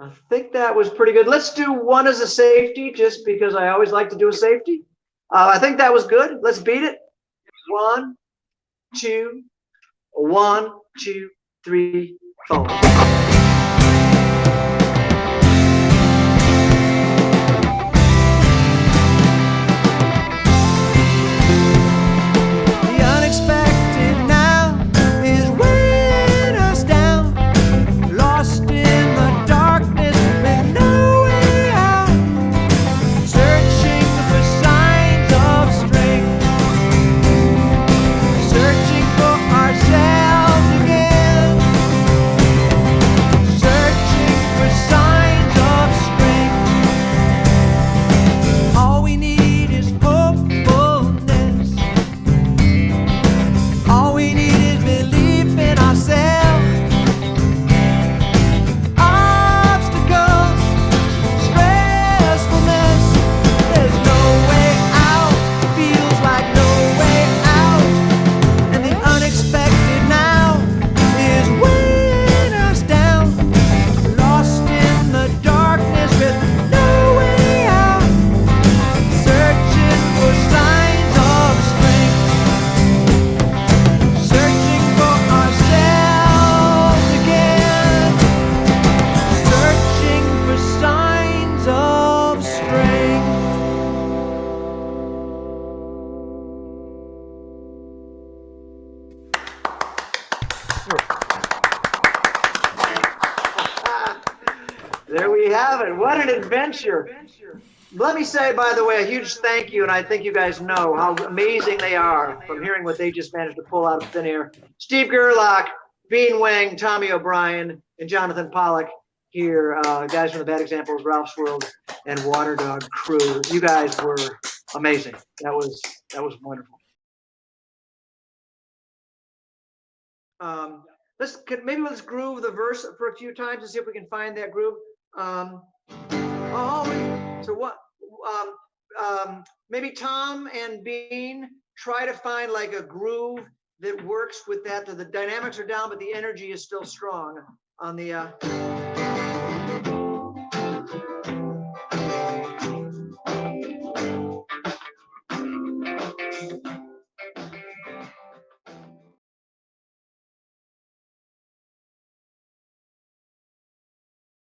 I think that was pretty good. Let's do one as a safety, just because I always like to do a safety. Uh, I think that was good. Let's beat it. One, two, one, two, three, four. It. What an adventure. Let me say, by the way, a huge thank you, and I think you guys know how amazing they are from hearing what they just managed to pull out of thin air. Steve Gerlach, Bean Wang, Tommy O'Brien, and Jonathan Pollock here, uh, guys from the Bad Examples, Ralph's World, and Water Dog Crew. You guys were amazing. That was that was wonderful. Um, let's maybe let's groove the verse for a few times and see if we can find that groove. Um, oh, so what? Um, um, maybe Tom and Bean try to find like a groove that works with that. The, the dynamics are down, but the energy is still strong on the. Uh,